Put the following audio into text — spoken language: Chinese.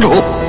有